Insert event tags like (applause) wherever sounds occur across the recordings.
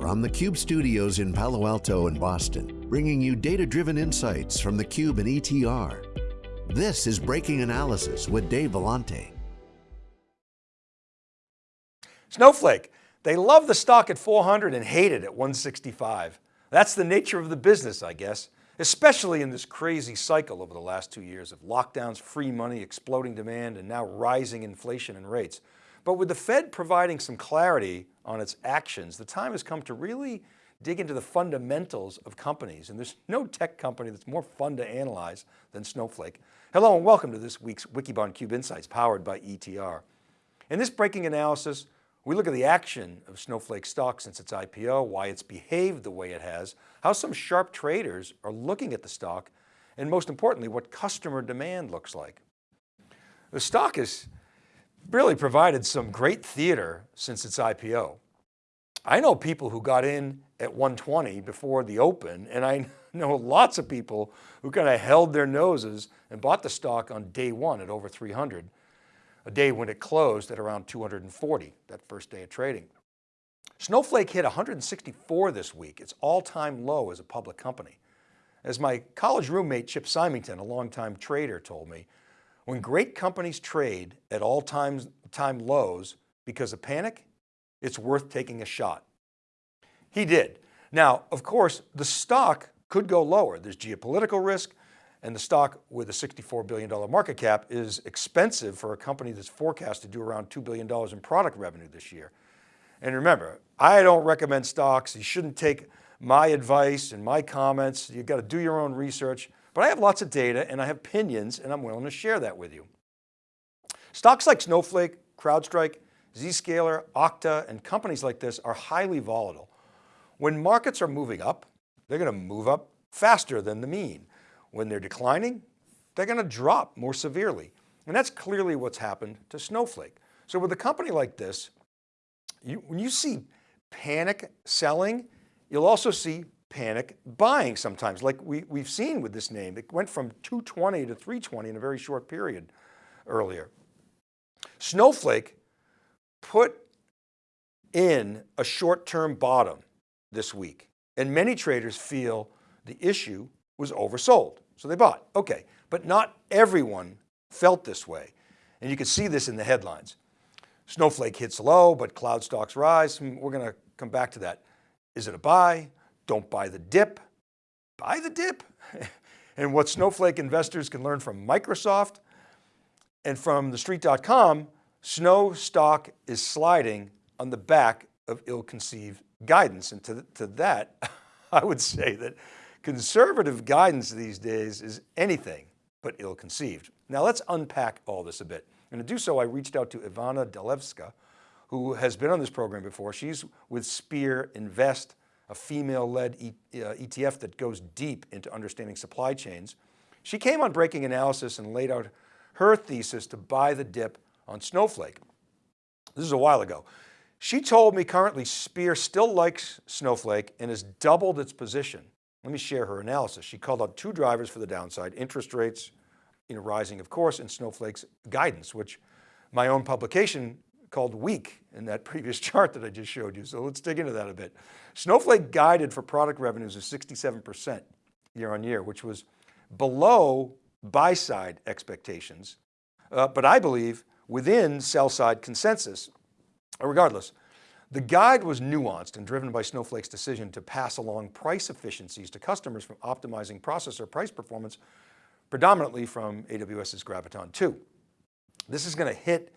From the Cube studios in Palo Alto and Boston, bringing you data-driven insights from the Cube and ETR. This is Breaking Analysis with Dave Vellante. Snowflake, they love the stock at 400 and hate it at 165. That's the nature of the business, I guess, especially in this crazy cycle over the last two years of lockdowns, free money, exploding demand, and now rising inflation and rates. But with the Fed providing some clarity on its actions, the time has come to really dig into the fundamentals of companies. And there's no tech company that's more fun to analyze than Snowflake. Hello and welcome to this week's Wikibon Cube Insights powered by ETR. In this breaking analysis, we look at the action of Snowflake stock since its IPO, why it's behaved the way it has, how some sharp traders are looking at the stock, and most importantly, what customer demand looks like. The stock is really provided some great theater since its IPO. I know people who got in at 120 before the open, and I (laughs) know lots of people who kind of held their noses and bought the stock on day one at over 300, a day when it closed at around 240, that first day of trading. Snowflake hit 164 this week, its all-time low as a public company. As my college roommate Chip Symington, a longtime trader told me, when great companies trade at all time, time lows because of panic, it's worth taking a shot. He did. Now, of course, the stock could go lower. There's geopolitical risk and the stock with a $64 billion market cap is expensive for a company that's forecast to do around $2 billion in product revenue this year. And remember, I don't recommend stocks. You shouldn't take my advice and my comments. You've got to do your own research. But I have lots of data and I have opinions and I'm willing to share that with you. Stocks like Snowflake, CrowdStrike, Zscaler, Okta, and companies like this are highly volatile. When markets are moving up, they're going to move up faster than the mean. When they're declining, they're going to drop more severely. And that's clearly what's happened to Snowflake. So with a company like this, you, when you see panic selling, you'll also see panic buying sometimes, like we, we've seen with this name. It went from 220 to 320 in a very short period earlier. Snowflake put in a short-term bottom this week and many traders feel the issue was oversold. So they bought, okay. But not everyone felt this way. And you can see this in the headlines. Snowflake hits low, but cloud stocks rise. Hmm, we're going to come back to that. Is it a buy? Don't buy the dip, buy the dip. (laughs) and what Snowflake investors can learn from Microsoft and from thestreet.com, Snow stock is sliding on the back of ill-conceived guidance. And to, to that, (laughs) I would say that conservative guidance these days is anything but ill-conceived. Now let's unpack all this a bit. And to do so, I reached out to Ivana Delevska, who has been on this program before. She's with Spear Invest, a female-led ETF uh, that goes deep into understanding supply chains. She came on Breaking Analysis and laid out her thesis to buy the dip on Snowflake. This is a while ago. She told me currently Spear still likes Snowflake and has doubled its position. Let me share her analysis. She called out two drivers for the downside, interest rates, you know, rising of course, and Snowflake's guidance, which my own publication called weak in that (laughs) previous chart that I just showed you. So let's dig into that a bit. Snowflake guided for product revenues of 67% year on year, which was below buy side expectations, uh, but I believe within sell side consensus. Regardless, the guide was nuanced and driven by Snowflake's decision to pass along price efficiencies to customers from optimizing processor price performance, predominantly from AWS's Graviton 2. This is going to hit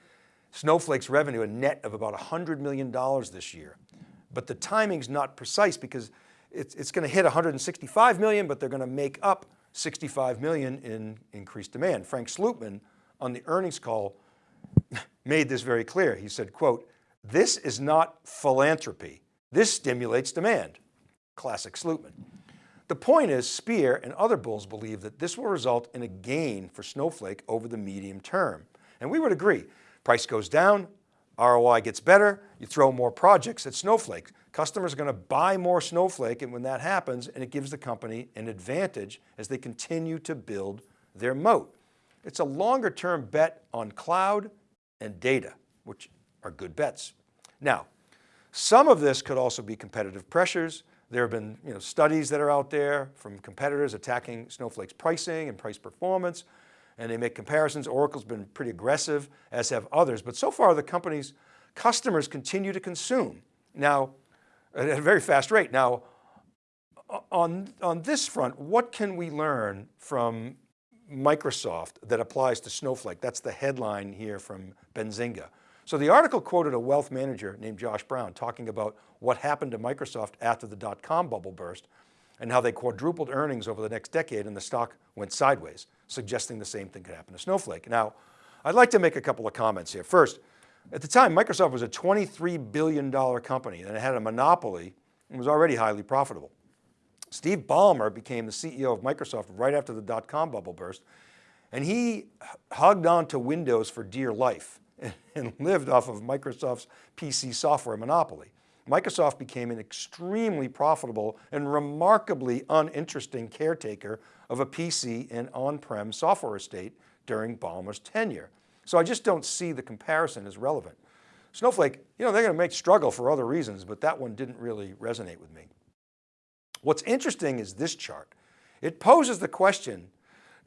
Snowflake's revenue a net of about $100 million this year. But the timing's not precise because it's, it's going to hit 165 million, but they're going to make up 65 million in increased demand. Frank Slootman on the earnings call (laughs) made this very clear. He said, quote, this is not philanthropy. This stimulates demand. Classic Slootman. The point is Spear and other bulls believe that this will result in a gain for Snowflake over the medium term. And we would agree. Price goes down, ROI gets better, you throw more projects at Snowflake. Customers are going to buy more Snowflake and when that happens, and it gives the company an advantage as they continue to build their moat. It's a longer term bet on cloud and data, which are good bets. Now, Some of this could also be competitive pressures. There have been you know, studies that are out there from competitors attacking Snowflake's pricing and price performance, and they make comparisons. Oracle's been pretty aggressive, as have others, but so far the company's customers continue to consume. Now, at a very fast rate. Now, on, on this front, what can we learn from Microsoft that applies to Snowflake? That's the headline here from Benzinga. So the article quoted a wealth manager named Josh Brown talking about what happened to Microsoft after the dot-com bubble burst and how they quadrupled earnings over the next decade and the stock went sideways, suggesting the same thing could happen to Snowflake. Now, I'd like to make a couple of comments here. First, at the time, Microsoft was a $23 billion company and it had a monopoly and was already highly profitable. Steve Ballmer became the CEO of Microsoft right after the dot-com bubble burst, and he hugged on to Windows for dear life (laughs) and lived off of Microsoft's PC software monopoly. Microsoft became an extremely profitable and remarkably uninteresting caretaker of a PC and on-prem software estate during Ballmer's tenure. So I just don't see the comparison as relevant. Snowflake, you know, they're going to make struggle for other reasons, but that one didn't really resonate with me. What's interesting is this chart. It poses the question,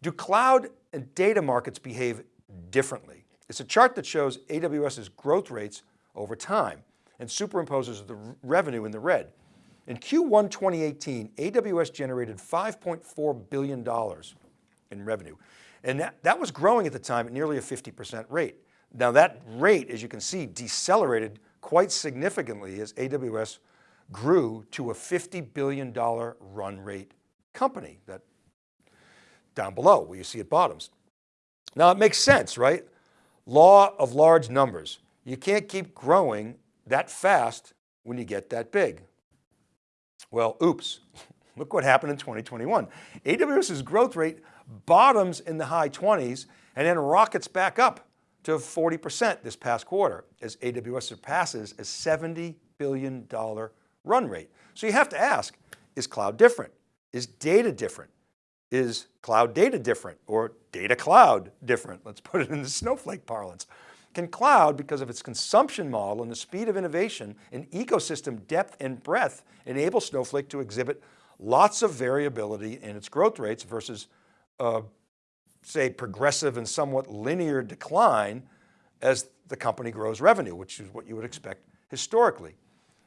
do cloud and data markets behave differently? It's a chart that shows AWS's growth rates over time and superimposes the revenue in the red. In Q1 2018, AWS generated $5.4 billion in revenue. And that, that was growing at the time at nearly a 50% rate. Now that rate, as you can see, decelerated quite significantly as AWS grew to a $50 billion run rate company that down below where you see it bottoms. Now it makes sense, right? Law of large numbers. You can't keep growing that fast when you get that big. Well, oops, (laughs) look what happened in 2021. AWS's growth rate bottoms in the high 20s and then rockets back up to 40% this past quarter as AWS surpasses a $70 billion run rate. So you have to ask, is cloud different? Is data different? Is cloud data different or data cloud different? Let's put it in the (laughs) snowflake parlance. Can cloud, because of its consumption model and the speed of innovation and ecosystem depth and breadth, enable Snowflake to exhibit lots of variability in its growth rates versus uh, say progressive and somewhat linear decline as the company grows revenue, which is what you would expect historically.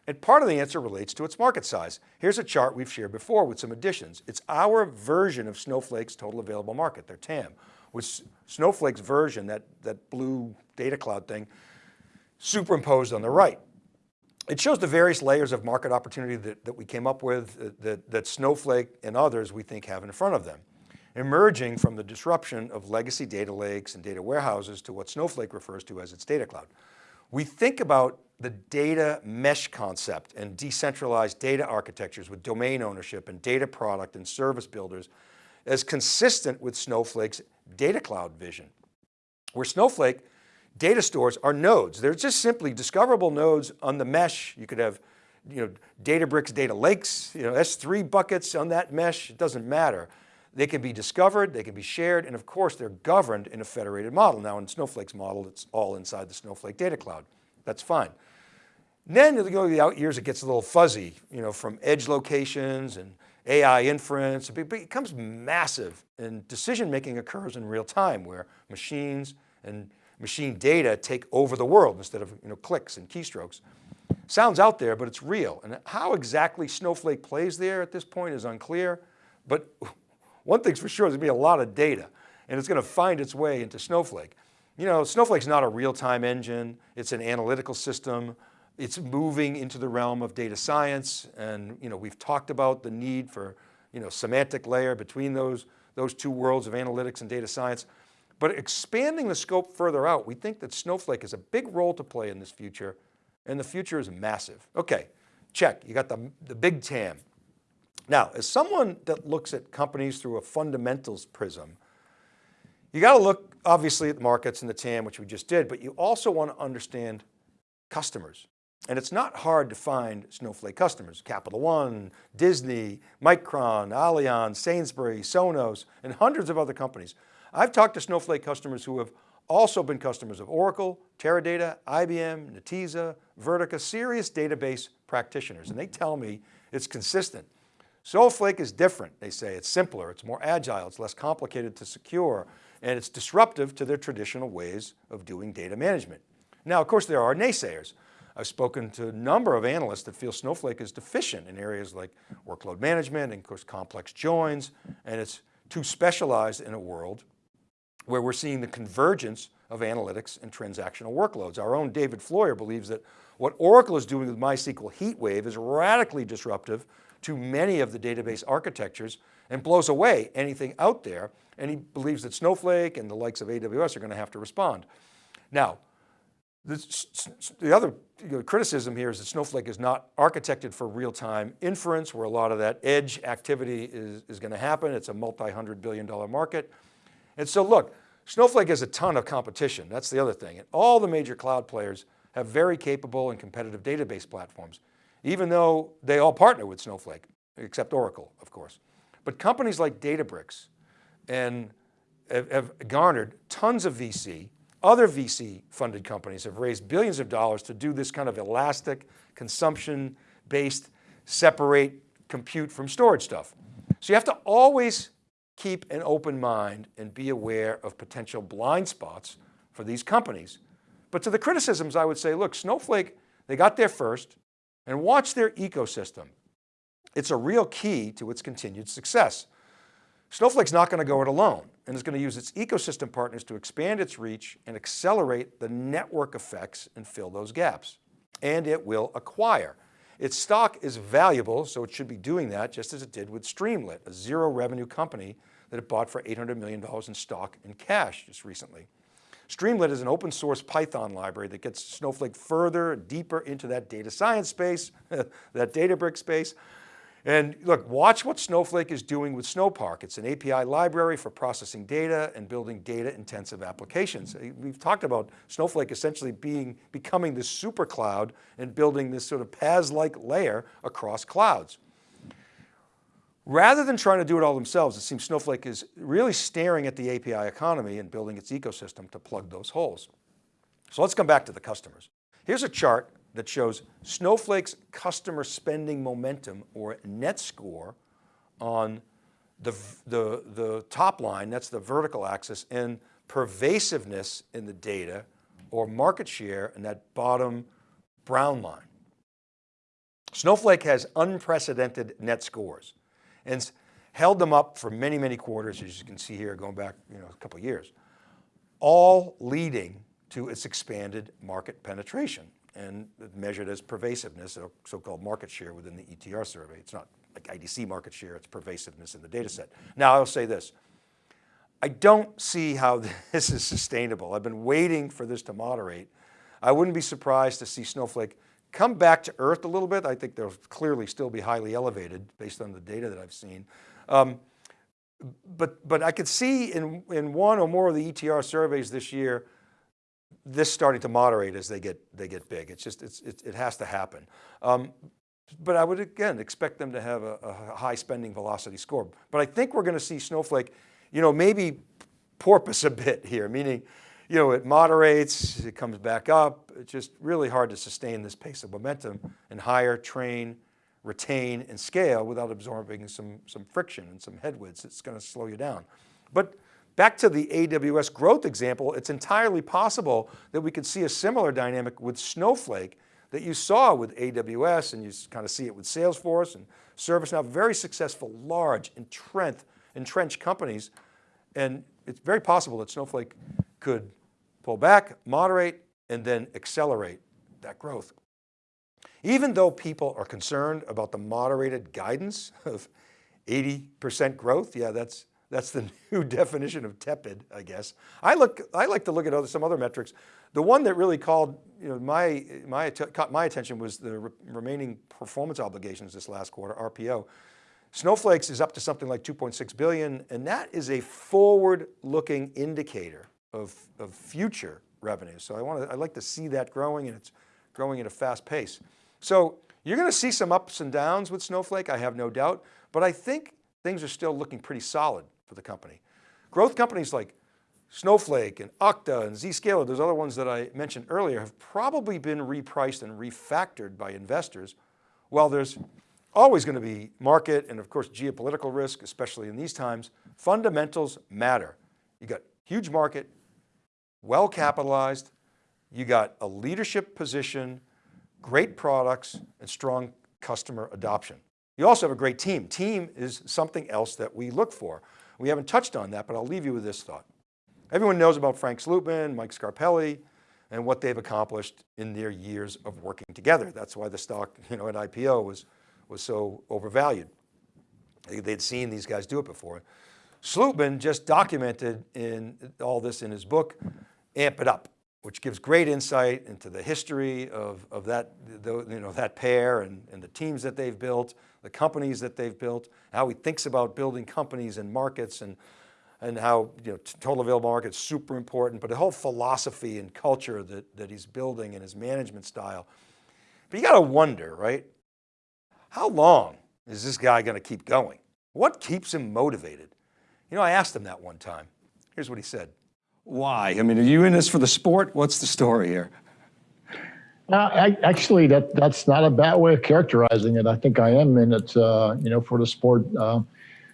And part of the answer relates to its market size. Here's a chart we've shared before with some additions. It's our version of Snowflake's total available market, their TAM, with Snowflake's version, that, that blue data cloud thing, superimposed on the right. It shows the various layers of market opportunity that, that we came up with, uh, that, that Snowflake and others we think have in front of them. Emerging from the disruption of legacy data lakes and data warehouses to what Snowflake refers to as its data cloud. We think about the data mesh concept and decentralized data architectures with domain ownership and data product and service builders as consistent with Snowflake's data cloud vision. Where Snowflake data stores are nodes. They're just simply discoverable nodes on the mesh. You could have you know, Databricks data lakes, you know, S3 buckets on that mesh, it doesn't matter. They can be discovered, they can be shared, and of course they're governed in a federated model. Now in Snowflake's model, it's all inside the Snowflake data cloud. That's fine. then you go the out years, it gets a little fuzzy, you know, from edge locations and AI inference, it becomes massive and decision-making occurs in real time where machines and machine data take over the world instead of you know, clicks and keystrokes. Sounds out there, but it's real. And how exactly Snowflake plays there at this point is unclear, but (laughs) one thing's for sure, there's gonna be a lot of data and it's going to find its way into Snowflake. You know, Snowflake's not a real-time engine. It's an analytical system. It's moving into the realm of data science. And, you know, we've talked about the need for, you know, semantic layer between those, those two worlds of analytics and data science. But expanding the scope further out, we think that Snowflake has a big role to play in this future and the future is massive. Okay, check, you got the, the big TAM. Now, as someone that looks at companies through a fundamentals prism, you got to look obviously at the markets and the TAM, which we just did, but you also want to understand customers. And it's not hard to find Snowflake customers, Capital One, Disney, Micron, Allianz, Sainsbury, Sonos, and hundreds of other companies. I've talked to Snowflake customers who have also been customers of Oracle, Teradata, IBM, Netezza, Vertica, serious database practitioners. And they tell me it's consistent. Snowflake is different, they say. It's simpler, it's more agile, it's less complicated to secure, and it's disruptive to their traditional ways of doing data management. Now, of course, there are naysayers. I've spoken to a number of analysts that feel Snowflake is deficient in areas like workload management and of course complex joins, and it's too specialized in a world where we're seeing the convergence of analytics and transactional workloads. Our own David Floyer believes that what Oracle is doing with MySQL HeatWave is radically disruptive to many of the database architectures and blows away anything out there. And he believes that Snowflake and the likes of AWS are going to have to respond. Now, the other criticism here is that Snowflake is not architected for real-time inference where a lot of that edge activity is, is going to happen. It's a multi-hundred billion dollar market. And so look, Snowflake has a ton of competition. That's the other thing. And all the major cloud players have very capable and competitive database platforms, even though they all partner with Snowflake, except Oracle, of course. But companies like Databricks and have, garnered tons of VC, other VC funded companies have raised billions of dollars to do this kind of elastic consumption based separate compute from storage stuff. So you have to always keep an open mind and be aware of potential blind spots for these companies. But to the criticisms, I would say, look, Snowflake, they got there first and watch their ecosystem. It's a real key to its continued success. Snowflake's not going to go it alone and is going to use its ecosystem partners to expand its reach and accelerate the network effects and fill those gaps. And it will acquire. Its stock is valuable, so it should be doing that just as it did with Streamlit, a zero revenue company that it bought for $800 million in stock and cash just recently. Streamlit is an open source Python library that gets Snowflake further, deeper into that data science space, (laughs) that Databricks space, and look, watch what Snowflake is doing with Snowpark. It's an API library for processing data and building data intensive applications. Uh, we've talked about Snowflake essentially being, becoming this super cloud and building this sort of PaaS-like layer across clouds. Rather than trying to do it all themselves, it seems Snowflake is really staring at the API economy and building its ecosystem to plug those holes. So let's come back to the customers. Here's a chart that shows Snowflake's customer spending momentum or net score on the, the, the top line, that's the vertical axis, and pervasiveness in the data or market share in that bottom brown line. Snowflake has unprecedented net scores and held them up for many, many quarters, as you can see here, going back you know, a couple years, all leading to its expanded market penetration and measured as pervasiveness, so-called market share within the ETR survey. It's not like IDC market share, it's pervasiveness in the data set. Now I'll say this, I don't see how (laughs) this is sustainable. I've been waiting for this to moderate. I wouldn't be surprised to see Snowflake come back to earth a little bit. I think they'll clearly still be highly elevated based on the data that I've seen. Um, but, but I could see in, in one or more of the ETR surveys this year, this starting to moderate as they get, they get big. It's just, it's, it, it has to happen. Um, but I would again expect them to have a, a, high spending velocity score. But I think we're going to see Snowflake, you know, maybe porpoise a bit here, meaning, you know, it moderates, it comes back up. It's just really hard to sustain this pace of momentum and hire, train, retain, and scale without absorbing some, some friction and some headwinds. It's going to slow you down. But Back to the AWS growth example, it's entirely possible that we could see a similar dynamic with Snowflake that you saw with AWS and you kind of see it with Salesforce and ServiceNow, very successful, large, entrenched, entrenched companies. And it's very possible that Snowflake could pull back, moderate, and then accelerate that growth. Even though people are concerned about the moderated guidance of 80% growth, yeah, that's, that's the (laughs) new definition of tepid, I guess. I look, I like to look at other, some other metrics. The one that really called, you know, my, my, caught my attention was the re remaining performance obligations this last quarter, RPO. Snowflakes is up to something like 2.6 billion, and that is a forward-looking indicator of, of future revenue. So I want to, I like to see that growing, and it's growing at a fast pace. So you're going to see some ups and downs with Snowflake, I have no doubt, but I think things are still looking pretty solid for the company. Growth companies like Snowflake and Okta and Zscaler, those other ones that I mentioned earlier have probably been repriced and refactored by investors. While there's always going to be market and of course geopolitical risk, especially in these times, fundamentals matter. You got huge market, well capitalized, you got a leadership position, great products and strong customer adoption. You also have a great team. Team is something else that we look for. We haven't touched on that, but I'll leave you with this thought. Everyone knows about Frank Slootman, Mike Scarpelli, and what they've accomplished in their years of working together. That's why the stock you know, at IPO was, was so overvalued. They'd seen these guys do it before. Slootman just documented in all this in his book, Amp It Up, which gives great insight into the history of, of that, you know, that pair and, and the teams that they've built, the companies that they've built, how he thinks about building companies and markets and and how you know, total available market is super important, but the whole philosophy and culture that, that he's building and his management style. But you got to wonder, right? How long is this guy going to keep going? What keeps him motivated? You know, I asked him that one time. Here's what he said. Why? I mean, are you in this for the sport? What's the story here? Uh, I, actually, that that's not a bad way of characterizing it. I think I am in it, uh, you know, for the sport. Uh,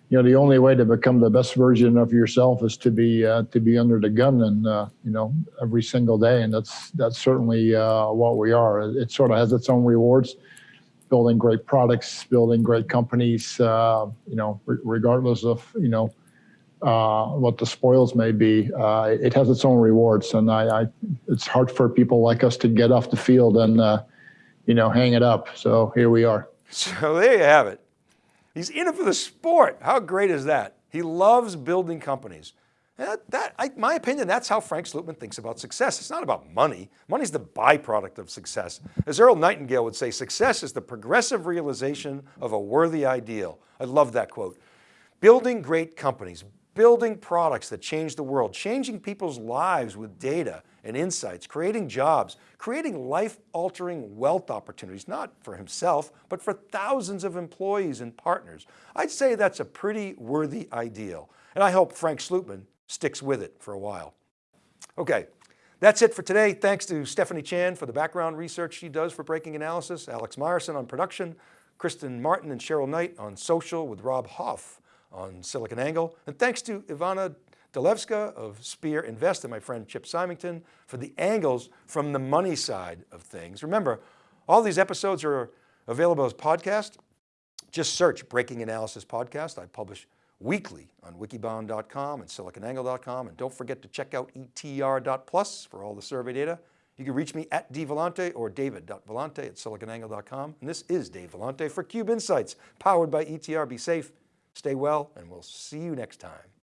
you know the only way to become the best version of yourself is to be uh, to be under the gun and uh, you know every single day and that's that's certainly uh, what we are it sort of has its own rewards building great products building great companies you know regardless of you know uh, what the spoils may be uh, it has its own rewards and I, I, it's hard for people like us to get off the field and you know hang it up so here we are (laughs) so there you have it He's in it for the sport. How great is that? He loves building companies. That, that I, my opinion, that's how Frank Slootman thinks about success. It's not about money. Money's the byproduct of success. As Earl Nightingale would say, success is the progressive realization of a worthy ideal. I love that quote. Building great companies, building products that change the world, changing people's lives with data and insights, creating jobs, creating life-altering wealth opportunities, not for himself, but for thousands of employees and partners. I'd say that's a pretty worthy ideal. And I hope Frank Slootman sticks with it for a while. Okay, that's it for today. Thanks to Stephanie Chan for the background research she does for Breaking Analysis, Alex Myerson on production, Kristen Martin and Cheryl Knight on social with Rob Hoff on SiliconANGLE. And thanks to Ivana Delevska of Spear Invest and my friend Chip Symington for the angles from the money side of things. Remember, all these episodes are available as podcast. Just search Breaking Analysis Podcast. I publish weekly on wikibon.com and siliconangle.com. And don't forget to check out etr.plus for all the survey data. You can reach me at dvellante or david.vellante at siliconangle.com. And this is Dave Vellante for Cube Insights, powered by ETR. Be safe, stay well, and we'll see you next time.